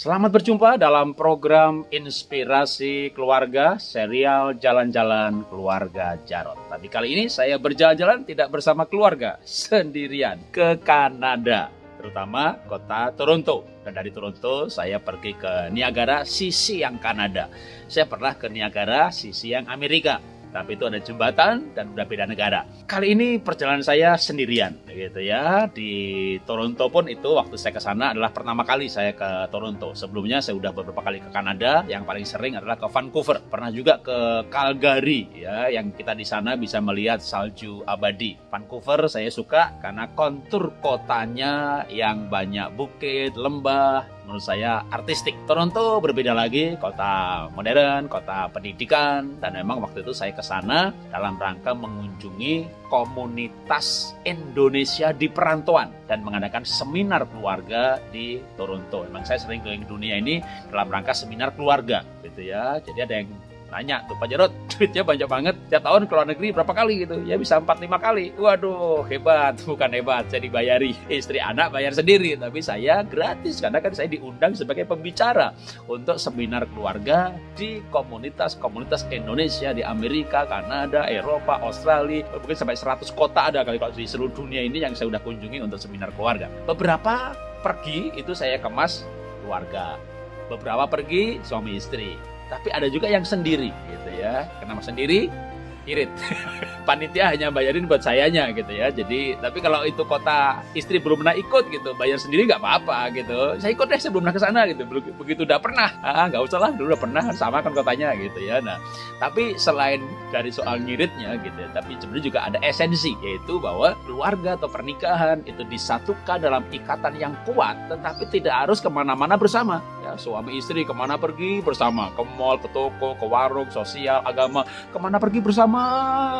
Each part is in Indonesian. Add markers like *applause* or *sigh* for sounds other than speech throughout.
Selamat berjumpa dalam program Inspirasi Keluarga serial Jalan-Jalan Keluarga Jarot. Tapi kali ini saya berjalan-jalan tidak bersama keluarga, sendirian ke Kanada, terutama kota Toronto. Dan dari Toronto saya pergi ke Niagara, sisi yang Kanada. Saya pernah ke Niagara, sisi yang Amerika tapi itu ada jembatan dan udah beda negara. Kali ini perjalanan saya sendirian gitu ya. Di Toronto pun itu waktu saya ke sana adalah pertama kali saya ke Toronto. Sebelumnya saya udah beberapa kali ke Kanada, yang paling sering adalah ke Vancouver. Pernah juga ke Calgary ya, yang kita di sana bisa melihat salju abadi. Vancouver saya suka karena kontur kotanya yang banyak bukit, lembah, menurut saya artistik. Toronto berbeda lagi, kota modern, kota pendidikan, dan memang waktu itu saya ke sana dalam rangka mengunjungi komunitas Indonesia di perantauan dan mengadakan seminar keluarga di Toronto. Memang saya sering keliling dunia ini dalam rangka seminar keluarga, gitu ya. Jadi ada yang nanya tuh Pak Jarot *laughs* duitnya banyak banget. Tiap tahun ke luar negeri berapa kali gitu? Ya bisa 4-5 kali. Waduh hebat. *laughs* Bukan hebat saya dibayari. Istri anak bayar sendiri tapi saya gratis. Karena kan saya diundang sebagai pembicara untuk seminar keluarga di komunitas-komunitas Indonesia di Amerika Kanada Eropa Australia. Mungkin sampai 100 kota ada kali kalau di seluruh dunia ini yang saya udah kunjungi untuk seminar keluarga. Beberapa pergi itu saya kemas keluarga. Beberapa pergi suami istri tapi ada juga yang sendiri gitu ya. Kenapa sendiri irit. *laughs* Panitia hanya bayarin buat sayanya gitu ya. Jadi tapi kalau itu kota istri belum pernah ikut gitu bayar sendiri nggak apa-apa gitu. Saya ikut deh saya belum pernah ke sana gitu. Begitu udah pernah. Ah nggak usah lah dulu udah pernah sama kan kotanya gitu ya. Nah tapi selain dari soal nyiritnya gitu ya, tapi sebenarnya juga ada esensi yaitu bahwa keluarga atau pernikahan itu disatukan dalam ikatan yang kuat tetapi tidak harus ke mana-mana bersama suami istri ke mana pergi bersama ke mall ke toko ke warung sosial agama ke mana pergi bersama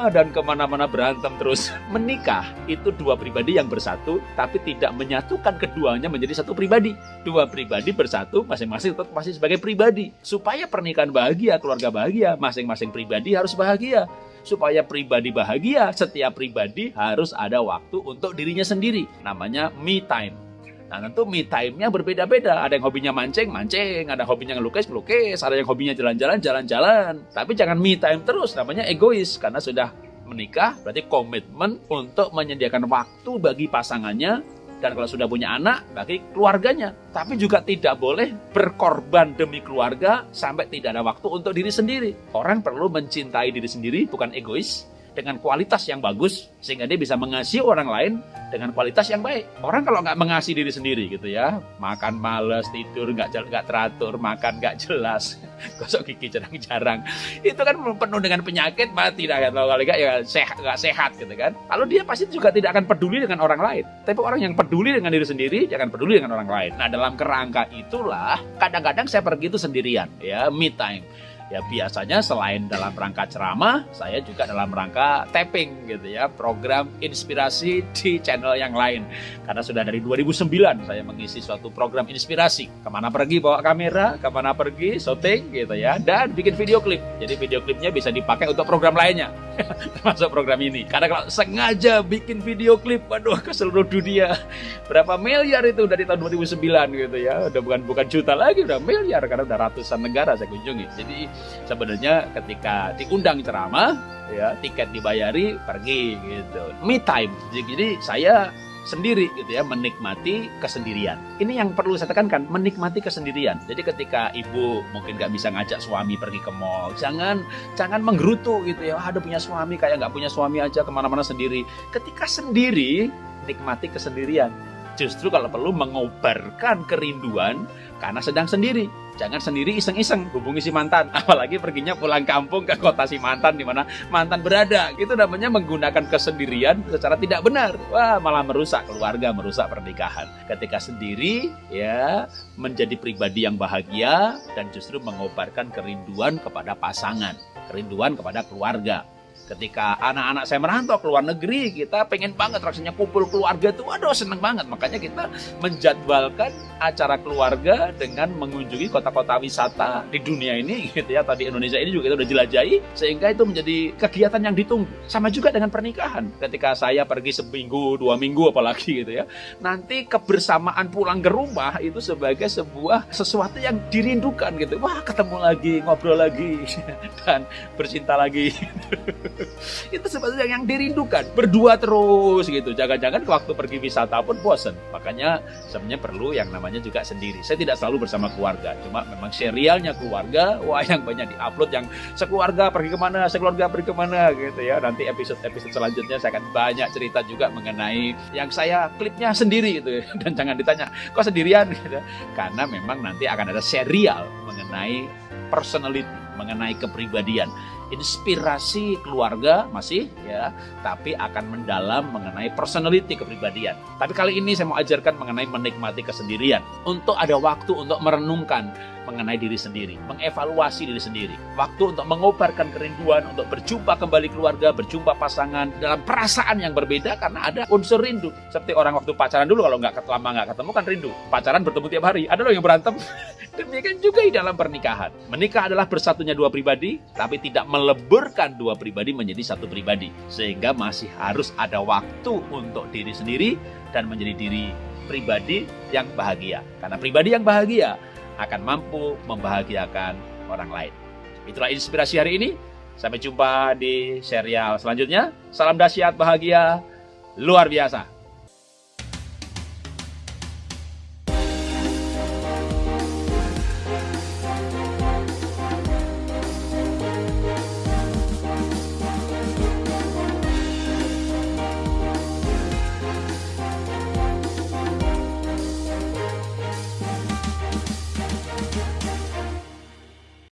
dan ke mana-mana berantem terus. *laughs* Menikah itu dua pribadi yang bersatu, tapi tidak menyatukan keduanya menjadi satu pribadi. Dua pribadi bersatu, masing-masing tetap masih sebagai pribadi. Supaya pernikahan bahagia, keluarga bahagia, masing-masing pribadi harus bahagia. Supaya pribadi bahagia, setiap pribadi harus ada waktu untuk dirinya sendiri. Namanya me time. Nah tentu me time-nya berbeda-beda. Ada yang hobinya mancing, mancing. Ada hobinya ngelukis, melukis. Ada yang hobinya jalan-jalan, jalan-jalan. Tapi jangan me time terus, namanya egois. Karena sudah menikah berarti komitmen untuk menyediakan waktu bagi pasangannya dan kalau sudah punya anak bagi keluarganya. Tapi juga tidak boleh berkorban demi keluarga sampai tidak ada waktu untuk diri sendiri. Orang perlu mencintai diri sendiri bukan egois dengan kualitas yang bagus sehingga dia bisa mengasihi orang lain dengan kualitas yang baik. Orang kalau nggak mengasihi diri sendiri gitu ya, makan males, tidur nggak nggak teratur, makan nggak jelas, *laughs* gosok gigi jarang-jarang, itu kan penuh dengan penyakit mati dah kalau kali nggak ya sehat nggak sehat gitu kan. Lalu dia pasti juga tidak akan peduli dengan orang lain. Tapi orang yang peduli dengan diri sendiri jangan peduli dengan orang lain. Nah dalam kerangka itulah kadang-kadang saya pergi itu sendirian ya me time Ya biasanya selain dalam rangka ceramah, saya juga dalam rangka tapping gitu ya, program inspirasi di channel yang lain. Karena sudah dari 2009 saya mengisi suatu program inspirasi. Ke mana pergi bawa kamera, ke mana pergi syuting gitu ya, dan bikin video klip. Jadi video klipnya bisa dipakai untuk program lainnya, *laughs* termasuk program ini. Karena kalau sengaja bikin video klip, waduh ke seluruh dunia, berapa miliar itu dari tahun 2009 gitu ya, udah bukan bukan juta lagi, udah miliar karena udah ratusan negara saya kunjungi. Jadi sebenarnya ketika diundang ceramah ya tiket dibayari pergi gitu. Me time. Jadi saya sendiri gitu ya menikmati kesendirian. Ini yang perlu saya tekankan menikmati kesendirian. Jadi ketika ibu mungkin nggak bisa ngajak suami pergi ke mall jangan jangan menggerutu gitu ya. Ada punya suami kayak nggak punya suami aja ke mana-mana sendiri. Ketika sendiri nikmati kesendirian. Justru kalau perlu mengobarkan kerinduan karena sedang sendiri Jangan sendiri iseng-iseng hubungi si mantan, *laughs* apalagi perginya pulang kampung ke kota si mantan di mana mantan berada. Itu namanya menggunakan kesendirian secara tidak benar. Wah, malah merusak keluarga, merusak pernikahan. Ketika sendiri, ya, menjadi pribadi yang bahagia dan justru mengobarkan kerinduan kepada pasangan, kerinduan kepada keluarga. Ketika anak-anak saya merantau ke luar negeri, kita pengen banget rasanya kumpul keluarga tuh, aduh seneng banget. Makanya kita menjadwalkan acara keluarga dengan mengunjungi kota-kota wisata di dunia ini gitu ya. Tadi Indonesia ini juga kita udah jelajahi, sehingga itu menjadi kegiatan yang ditunggu. Sama juga dengan pernikahan. Ketika saya pergi seminggu, dua minggu apalagi gitu ya. Nanti kebersamaan pulang ke rumah itu sebagai sebuah sesuatu yang dirindukan gitu. Wah ketemu lagi, ngobrol lagi, *laughs* dan bercinta lagi. *laughs* itu sebetulnya yang dirindukan. Berdua terus gitu. Jangan-jangan waktu pergi wisata pun bosen. Makanya sebenarnya perlu yang namanya juga sendiri. Saya tidak selalu bersama keluarga. Cuma memang serialnya keluarga, wah yang banyak diupload yang sekeluarga pergi ke mana, sekeluarga pergi ke mana gitu ya. Nanti episode-episode selanjutnya saya akan banyak cerita juga mengenai yang saya klipnya sendiri gitu. *laughs* Dan jangan ditanya, kok sendirian *laughs* gitu. Karena memang nanti akan ada serial mengenai personality, mengenai kepribadian inspirasi keluarga masih ya, tapi akan mendalam mengenai personality kepribadian. Tapi kali ini saya mau ajarkan mengenai menikmati kesendirian. Untuk ada waktu untuk merenungkan mengenai diri sendiri, mengevaluasi diri sendiri. Waktu untuk mengobarkan kerinduan, untuk berjumpa kembali keluarga, berjumpa pasangan dalam perasaan yang berbeda karena ada unsur rindu. Seperti orang waktu pacaran dulu kalau nggak lama nggak ketemu kan rindu. Pacaran bertemu tiap hari. Ada loh yang berantem. *laughs* Demikian juga di dalam pernikahan. Menikah adalah bersatunya dua pribadi, tapi tidak meleburkan dua pribadi menjadi satu pribadi. Sehingga masih harus ada waktu untuk diri sendiri dan menjadi diri pribadi yang bahagia. Karena pribadi yang bahagia akan mampu membahagiakan orang lain. Itulah inspirasi hari ini. Sampai jumpa di serial selanjutnya. Salam dahsyat bahagia luar biasa.